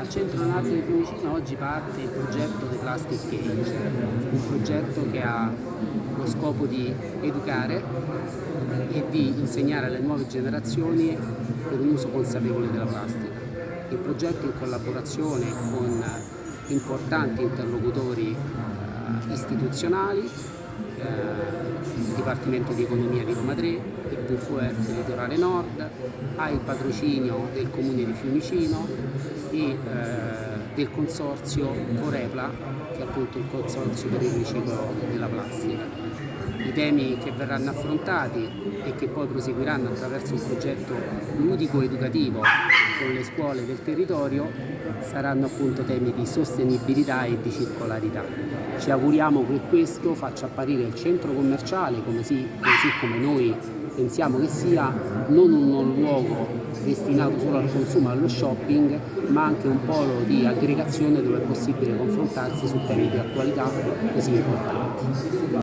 Al centro nato di Fiumicino oggi parte il progetto The Plastic Cage, un progetto che ha lo scopo di educare e di insegnare alle nuove generazioni per un uso consapevole della plastica. Il progetto in collaborazione con importanti interlocutori eh, istituzionali, il Dipartimento di Economia di Roma 3, il WWF Litorale Nord, ha il patrocinio del Comune di Fiumicino e eh, del consorzio Corepla, che è appunto il consorzio per il riciclo della plastica. I temi che verranno affrontati e che poi proseguiranno attraverso un progetto ludico-educativo con le scuole del territorio saranno appunto temi di sostenibilità e di circolarità. Ci auguriamo che questo faccia apparire il centro commerciale così, così come noi pensiamo che sia non un luogo destinato solo al consumo e allo shopping ma anche un polo di aggregazione dove è possibile confrontarsi su temi di attualità così importanti.